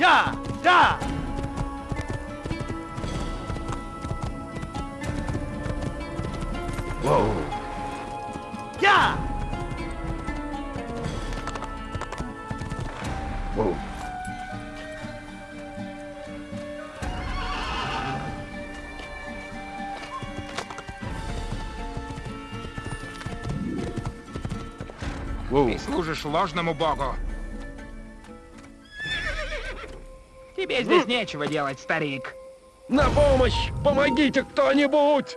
Я! Да! Воу. Я! Воу. Ты служишь ложному богу. Тебе здесь нечего делать, старик. На помощь! Помогите кто-нибудь!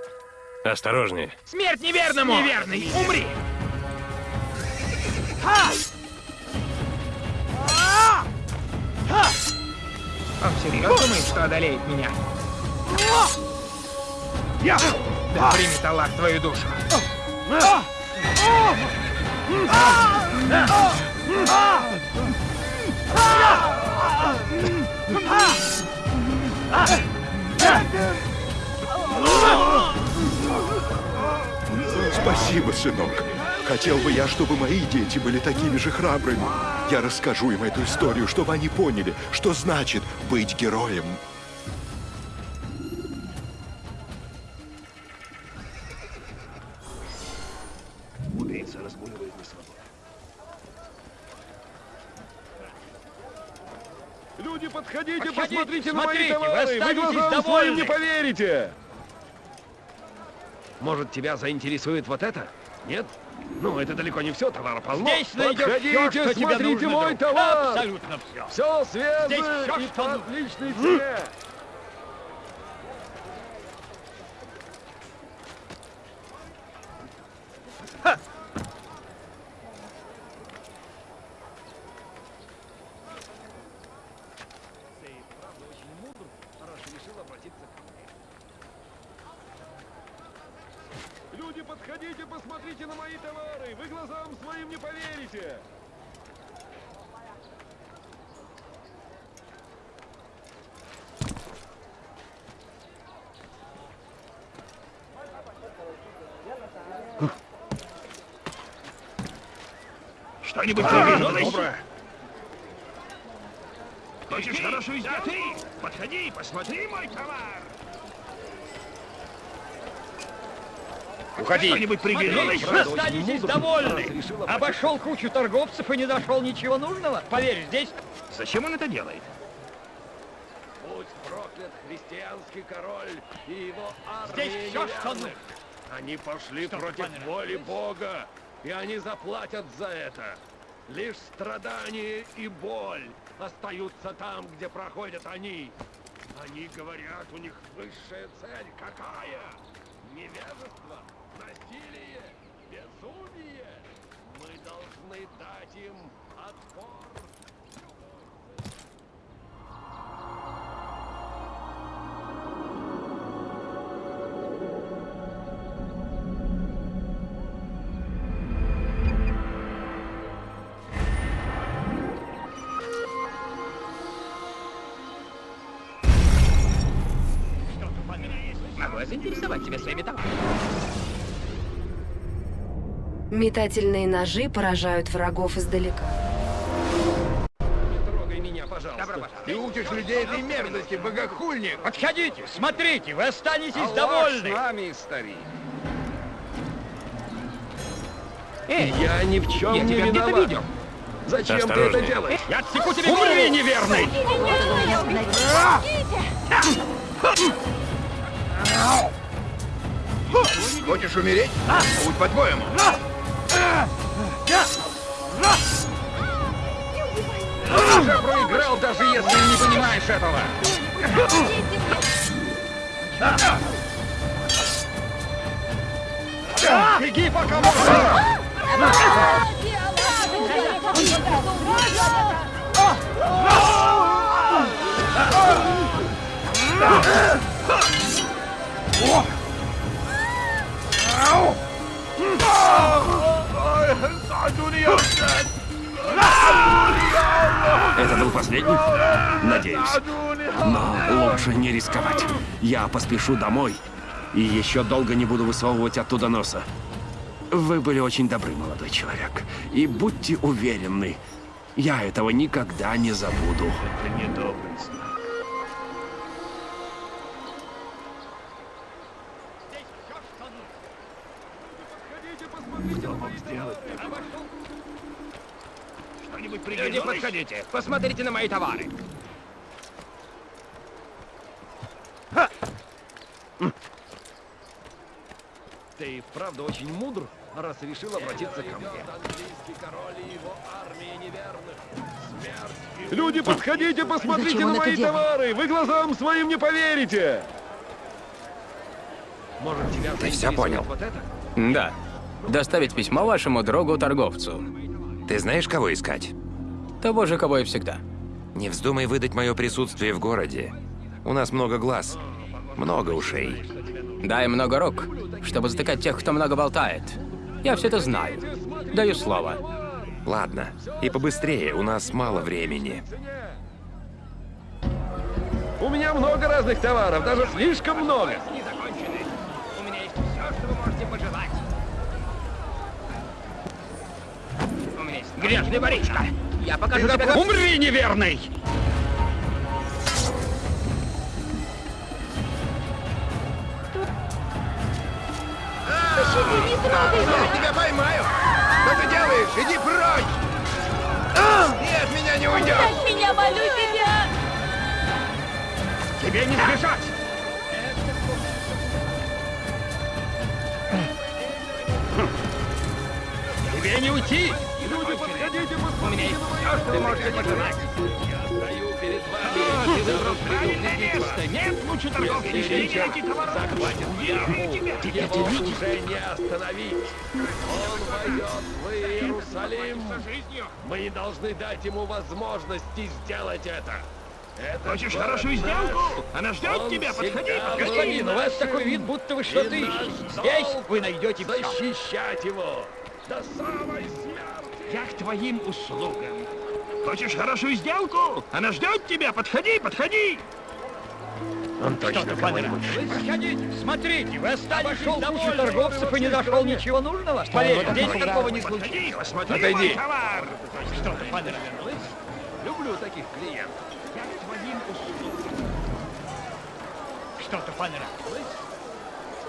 Осторожнее. Смерть неверному! Неверный, умри! Он всерьез думает, что одолеет меня? Я! Да примет Аллах твою душу. Спасибо, сынок. Хотел бы я, чтобы мои дети были такими же храбрыми. Я расскажу им эту историю, чтобы они поняли, что значит быть героем. На смотрите, мои товары! Вы глазам своим не поверите! Может, тебя заинтересует вот это? Нет? Ну, это далеко не все, товара полно. Здесь Подходите, всё, что смотрите нужно, мой друг. товар! Абсолютно все. Все свежее Здесь всё, и что по отличной цене. Люди, подходите, посмотрите на мои товары! Вы глазам своим не поверите! Что-нибудь Доброе. Хочешь хорошую сделку? Подходи, посмотри мой товар. Уходи! Что-нибудь приглянулось? Останетесь довольны. Обошел кучу торговцев и не нашел ничего нужного. Поверь, здесь Зачем он это делает? Будь проклят христианский король и его армия Здесь всё, что нужно. Они пошли Что, против воли Бога, и они заплатят за это. Лишь страдания и боль остаются там, где проходят они. Они говорят, у них высшая цель какая? Невежество, насилие, безумие. Мы должны дать им отпор. Заинтересовать тебя своими товарами? Метательные ножи поражают врагов издалека. Трогай меня, пожалуйста. Добро пожаловать. Ты учишь людей этой мерзости, богохульник! подходите, смотрите, вы останетесь Аллах с довольны. нами, старик! Эй, Я ни в чем я не тебя виноват. видел. Зачем ты это делаешь? Я отсеку тебе Умри, неверный! Хочешь умереть? Будь по-твоему! Ты уже проиграл, даже если не понимаешь этого! Беги, пока можно. Это был последний? Надеюсь. Но лучше не рисковать. Я поспешу домой и еще долго не буду высовывать оттуда носа. Вы были очень добры, молодой человек. И будьте уверены, Я этого никогда не забуду. Это недоблестно. Кто мог сделать это? Что-нибудь Люди, пригодилось? подходите. Посмотрите на мои товары. Ты и вправду очень мудр, раз решил обратиться ко мне. Английский король и его армия неверных. Смерть и Люди, подходите, посмотрите на мои товары! Вы глазам своим не поверите! Может, тебя Ты заинтересует понял? вот это? Да. Доставить письмо вашему другу-торговцу. Ты знаешь, кого искать? Того же, кого и всегда. Не вздумай выдать мое присутствие в городе. У нас много глаз, много ушей. Дай много рук, чтобы затыкать тех, кто много болтает. Я все это знаю. Даю слово. Ладно, и побыстрее, у нас мало времени. У меня много разных товаров, даже слишком много. Грязный воришка. Я покажу тебе, как... Умри, неверный! Я тебя поймаю! Что ты делаешь? Иди прочь! Ты от меня не уйдешь! Меня, молю тебя! Тебе не сбежать! Тебе не уйти! Люди, подходите, У меня есть все, что вы можете пожелать. Я стою перед А, вами. ты выбрал правильное место. Нет лучше торговки, эти товары. захватит тебя. Его уже не остановить. Он войдет в Иерусалим. Мы не должны дать ему возможности сделать это. Это Хочешь хорошую наш. сделку? Она ждет Он тебя. Подходи. Господин, у вас такой вид, будто вы наш долг Здесь вы найдете все. Защищать его до самой смерти. Я к твоим услугам. Хочешь хорошую сделку? Она ждет тебя. Подходи, подходи. Он точно кого-нибудь Подходите, смотрите, вы обошел кучу торговцев и не нашел ничего нужного? Поверь, здесь такого не Подходи, случится. посмотри Отойди. товар. Что-то понравилось? Люблю таких клиентов. Я к твоим услугам. Что-то понравилось?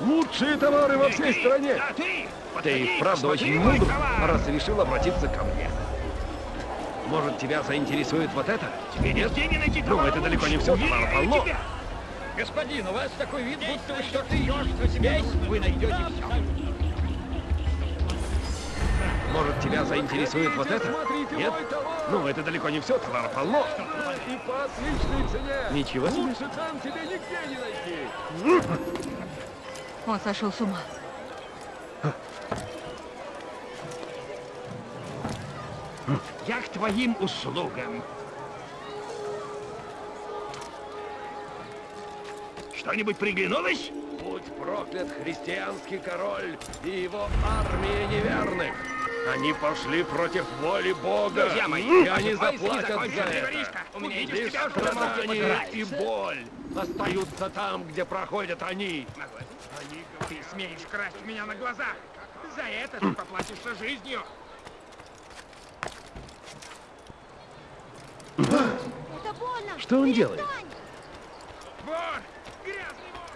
Лучшие товары во всей стране! Да, ты. Посмотри очень мудр, раз решил обратиться ко мне. Может, тебя заинтересует вот это? Тебе нигде не найти Ну, это далеко не все, товара полно. Господин, у вас такой вид, будто вы что-то ищете. Здесь вы найдете все. Может, тебя заинтересует вот это? Нет? мой товар! Ну, это далеко не все, товара полно. И по отличной цене! Ничего себе. Лучше там тебе нигде не найти! Он сошел с ума. Я к твоим услугам. Что-нибудь приглянулось? Будь проклят христианский король и его армия неверных. Они пошли против воли Бога, Друзья мои, и они заплатят за это. У меня Лишь страдания и боль остаются там, где проходят они. Они Ты смеешь красть у меня на глазах. За это ты поплатишься жизнью. Это больно! Что он делает? Вор! Грязный вор!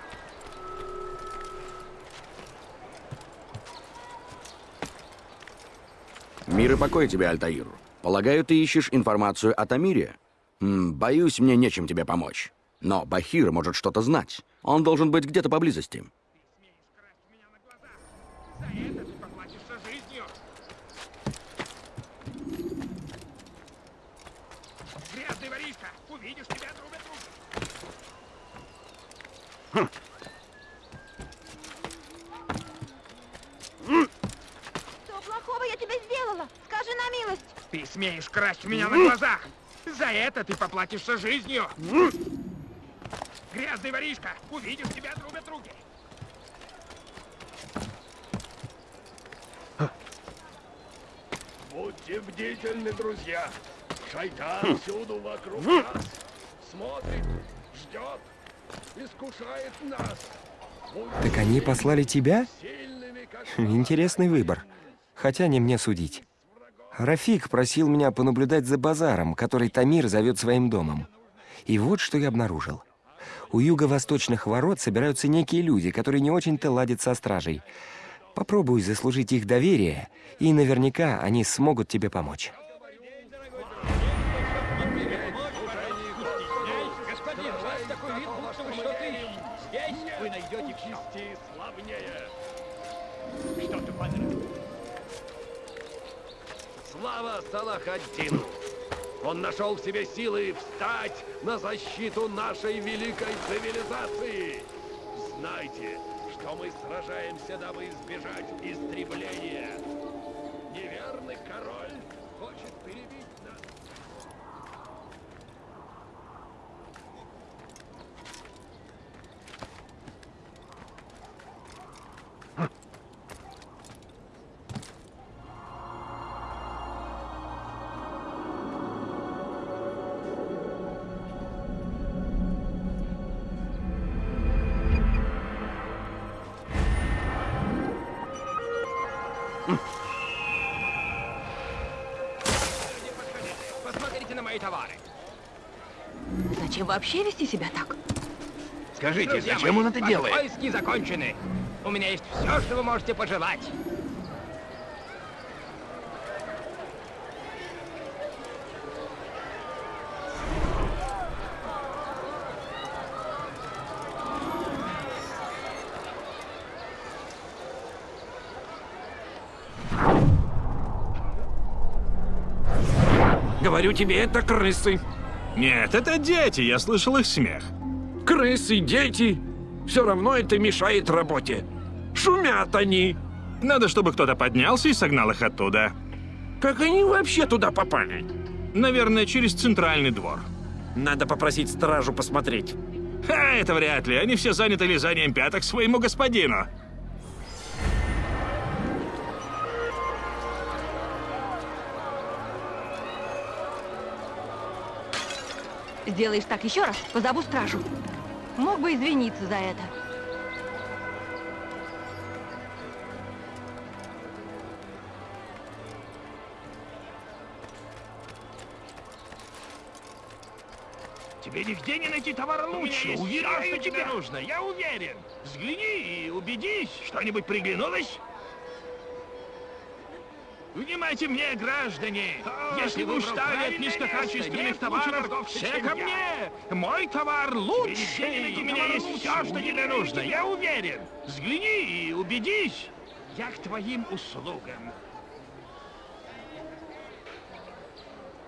Мир и покой тебе, Альтаир. Полагаю, ты ищешь информацию о Тамире? М, боюсь, мне нечем тебе помочь. Но Бахир может что-то знать. Он должен быть где-то поблизости. Смеешь красть у меня на глазах. За это ты поплатишься жизнью. Грязный воришка! Увидишь, тебя отрубят руки. Что плохого я тебе сделала? Скажи на милость. Ты смеешь красть у меня на глазах. За это ты поплатишься жизнью. Грязный воришка! Увидишь, тебя отрубят руки. Будьте бдительны, друзья. Шайтан всюду вокруг нас. Смотрит, ждет, искушает нас. Так они послали тебя? Интересный выбор. Хотя не мне судить. Рафик просил меня понаблюдать за базаром, который Тамир зовет своим домом. И вот что я обнаружил. У юго-восточных ворот собираются некие люди, которые не очень-то ладят со стражей. Попробуй заслужить их доверие, и наверняка они смогут тебе помочь. Слава Салахаддину! Он нашел в себе силы встать на защиту нашей великой цивилизации. Знайте, что мы сражаемся, дабы избежать истребления. Мои товары. Зачем вообще вести себя так? Скажите, Друзья зачем мои, он это ваши делает? поиски закончены. У меня есть все, что вы можете пожелать. Говорю тебе, это крысы. Нет, это дети, я слышал их смех. Крысы, дети. Все равно это мешает работе. Шумят они. Надо, чтобы кто-то поднялся и согнал их оттуда. Как они вообще туда попали? Наверное, через центральный двор. Надо попросить стражу посмотреть. Ха, это вряд ли. Они все заняты лизанием пяток своему господину. Сделаешь так еще раз, позову стражу. Мог бы извиниться за это. Тебе нигде не найти товара лучше. Уверяю тебя. нужно, я уверен. Взгляни и убедись, что-нибудь приглянулось. Внимайте мне, граждане! Если вы устали от низкокачественных товаров, все ко мне! Мой товар лучший! У меня есть все, что тебе нужно, я уверен! Взгляни и убедись! Я к твоим услугам.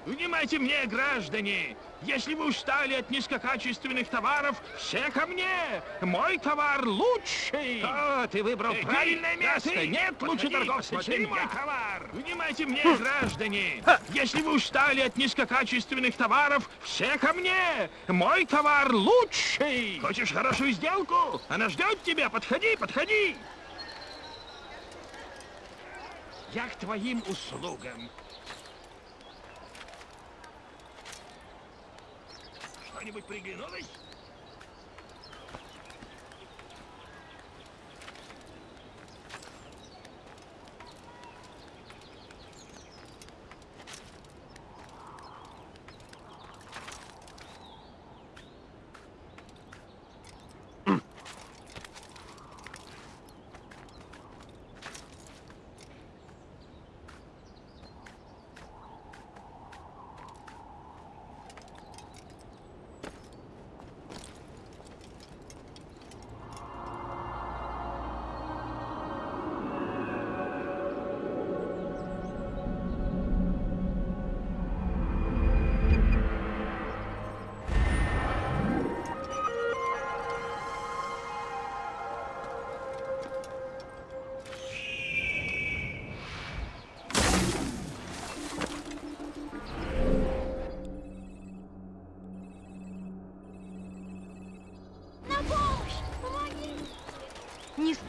Внимайте мне, граждане! Если вы устали от низкокачественных товаров, все ко мне! Мой товар лучший! О, ты выбрал правильное место! Нет лучше торговца, чем мой товар! Внимайте мне, граждане! Если вы устали от низкокачественных товаров, все ко мне! Мой товар лучший! Хочешь хорошую сделку? Она ждет тебя! Подходи, подходи! Я к твоим услугам. Что-нибудь приглянулось?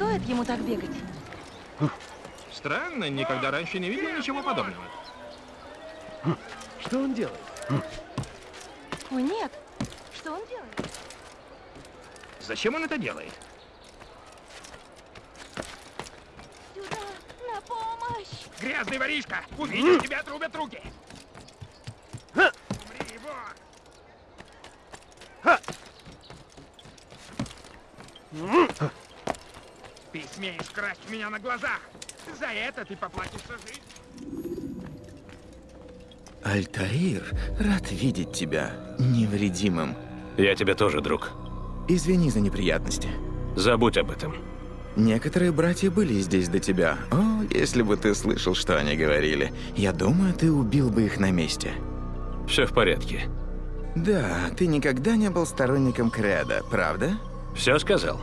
Стоит ему так бегать. Странно, никогда раньше не видел ничего подобного. Что он делает? О, нет. Что он делает? Зачем он это делает? Сюда! На помощь! Грязный воришка! Увидишь, тебя отрубят руки! Умри, вор! Смеешь красть меня на глазах! За это ты поплатишься жизнью! Альтаир, рад видеть тебя невредимым. Я тебе тоже, друг. Извини за неприятности. Забудь об этом. Некоторые братья были здесь до тебя. О, если бы ты слышал, что они говорили. Я думаю, ты убил бы их на месте. Все в порядке. Да, ты никогда не был сторонником Креда, правда? Все сказал?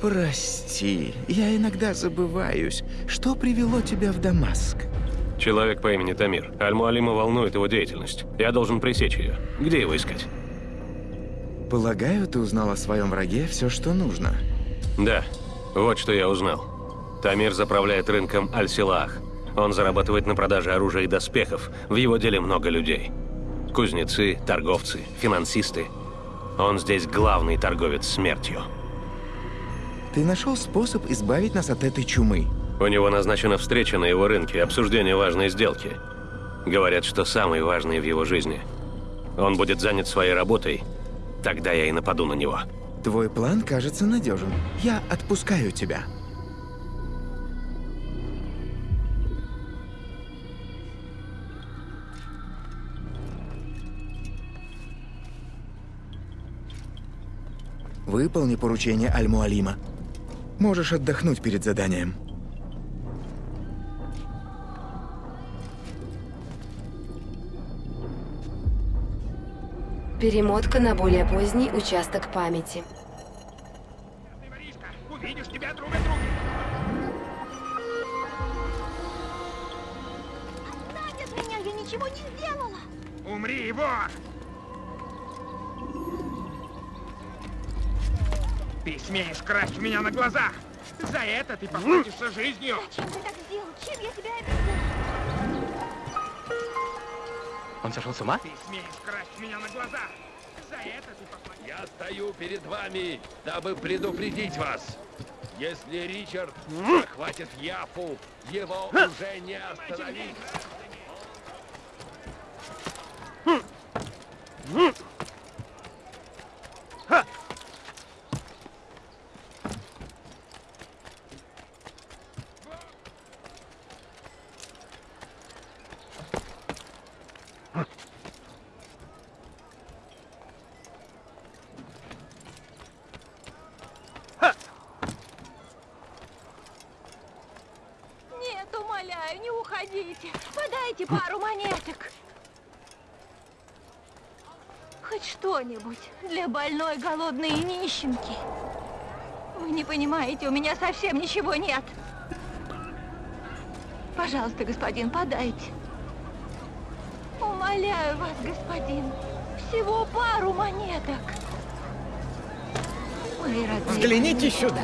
Прости, я иногда забываюсь. Что привело тебя в Дамаск? Человек по имени Тамир. Аль-Муалима волнует его деятельность. Я должен пресечь ее. Где его искать? Полагаю, ты узнал о своем враге все, что нужно. Да, вот что я узнал. Тамир заправляет рынком Аль-Силах. Он зарабатывает на продаже оружия и доспехов. В его деле много людей. Кузнецы, торговцы, финансисты. Он здесь главный торговец смертью. Ты нашел способ избавить нас от этой чумы. У него назначена встреча на его рынке, обсуждение важной сделки. Говорят, что самой важной в его жизни. Он будет занят своей работой, тогда я и нападу на него. Твой план кажется надежен. Я отпускаю тебя. Выполни поручение Аль-Муалима. Можешь отдохнуть перед заданием. Перемотка на более поздний участок памяти. Увидишь, тебя отрубят руки! Отстань от меня, я ничего не сделала! Умри, вор! Ты смеешь красть у меня на глазах! За это ты поплатишься жизнью! Зачем ты так сделал? Чем я тебя обидела? Он сошел с ума? Ты смеешь красть у меня на глазах! За это ты поплатишься... Я стою перед вами, дабы предупредить вас. Если Ричард захватит Яфу, его уже не остановить. Нет, умоляю, не уходите. Подайте пару монеток. Хоть что-нибудь для больной, голодной и нищенки. Вы не понимаете, у меня совсем ничего нет. Пожалуйста, господин, подайте. Умоляю вас, господин, всего пару монеток. Мои родные Взгляните сюда.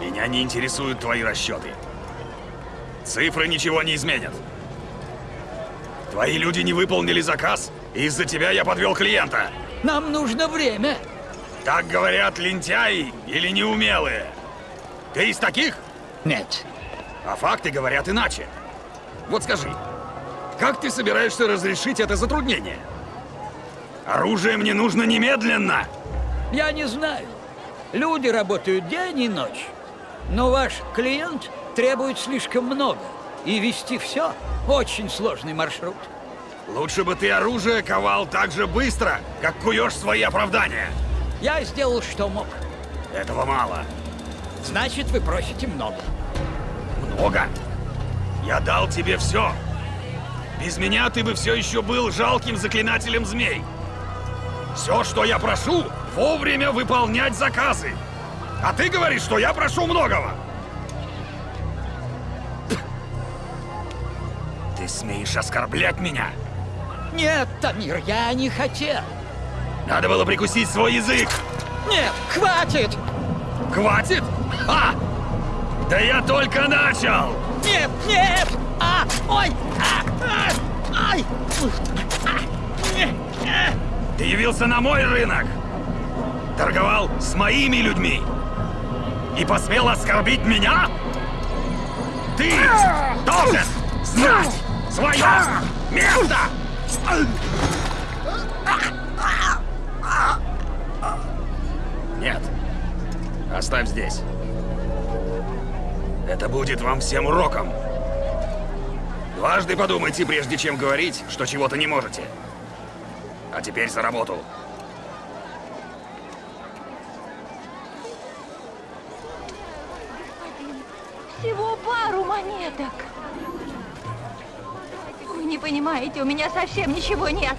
Меня не интересуют твои расчеты. Цифры ничего не изменят. Твои люди не выполнили заказ, и из-за тебя я подвел клиента. Нам нужно время. Так говорят лентяи или неумелые. Ты из таких? Нет. А факты говорят иначе. Вот скажи, как ты собираешься разрешить это затруднение? Оружие мне нужно немедленно! Я не знаю. Люди работают день и ночь. Но ваш клиент требует слишком много. И вести все очень сложный маршрут. Лучше бы ты оружие ковал так же быстро, как куешь свои оправдания. Я сделал, что мог. Этого мало. Значит, вы просите много. Много? Я дал тебе все. Без меня ты бы все еще был жалким заклинателем змей. Все, что я прошу, вовремя выполнять заказы. А ты говоришь, что я прошу многого. Смеешь оскорблять меня? Нет, Тамир, я не хотел. Надо было прикусить свой язык. Нет, хватит! Хватит? А! Да я только начал! Нет, нет! А! Ой! А! А! Ай! А! Ты явился на мой рынок! Торговал с моими людьми! И посмел оскорбить меня? ты должен знать свое место! Нет. Оставь здесь. Это будет вам всем уроком. Дважды подумайте, прежде чем говорить, что чего-то не можете. А теперь за работу. Всего пару монеток. Понимаете, у меня совсем ничего нет.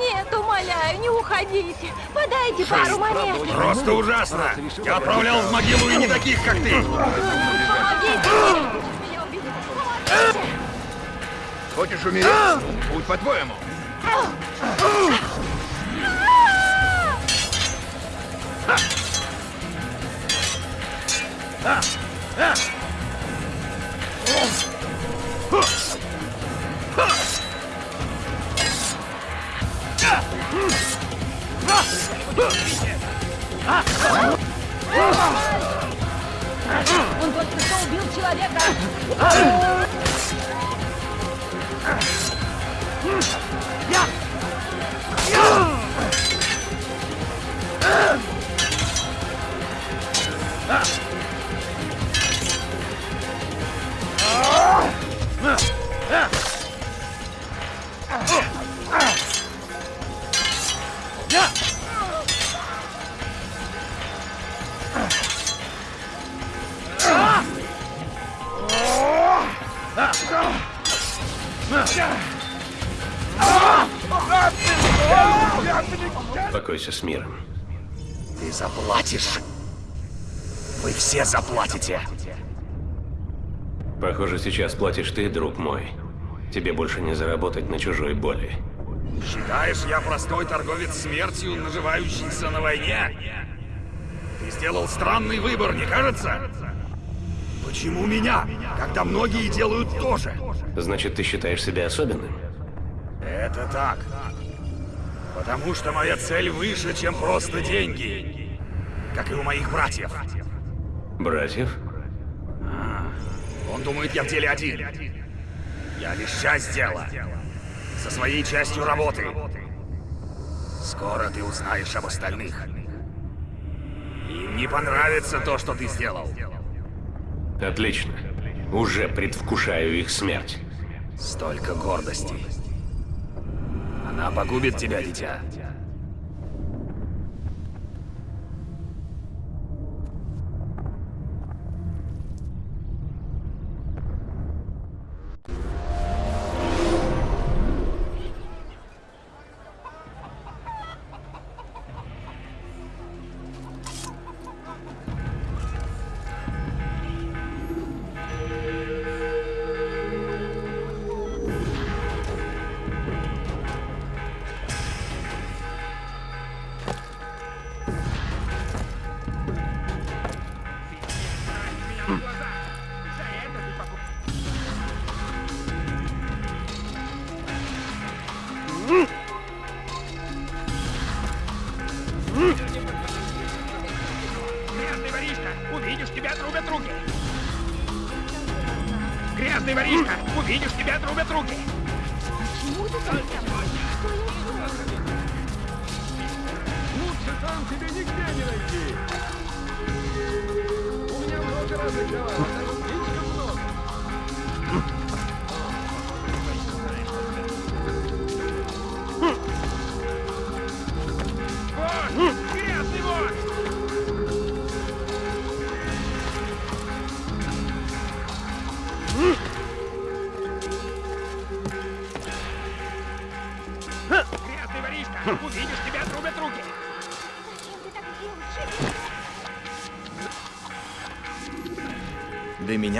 Нет, умоляю, не уходите. Подайте пару монет. Просто ужасно! Я отправлял в могилу и не таких, как ты! Помогите. Хочешь умереть? Будь по-твоему. Он только что убил человека. Покойся с миром. Ты заплатишь. Вы все заплатите. Похоже, сейчас платишь ты, друг мой. Тебе больше не заработать на чужой боли. Считаешь, я простой торговец смертью, наживающийся на войне? Ты сделал странный выбор, не кажется? Почему меня, когда многие делают то же? Значит, ты считаешь себя особенным? Это так. Потому что моя цель выше, чем просто деньги. Как и у моих братьев. Братьев? Он думает, я в деле один. Я лишь часть дела. Со своей частью работы. Скоро ты узнаешь об остальных. Им не понравится то, что ты сделал. Отлично. Уже предвкушаю их смерть. Столько гордости. Она погубит тебя, дитя.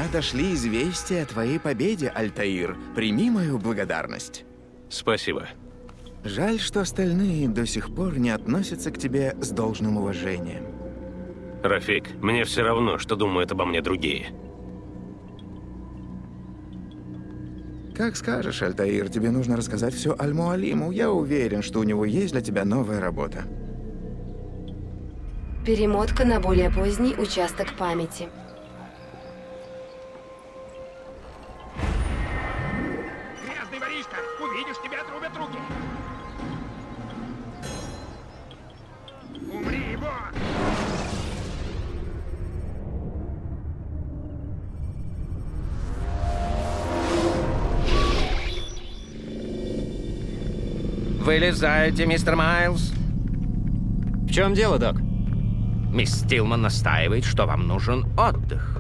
Меня дошли известия о твоей победе, Альтаир. Прими мою благодарность. Спасибо. Жаль, что остальные до сих пор не относятся к тебе с должным уважением. Рафик, мне все равно, что думают обо мне другие. Как скажешь, Альтаир, тебе нужно рассказать все Аль-Муалиму. Я уверен, что у него есть для тебя новая работа. Перемотка на более поздний участок памяти. Увидишь, тебя отрубят руки! Умри, вот! Вылезайте, мистер Майлз. В чем дело, док? Мисс Стилман настаивает, что вам нужен отдых.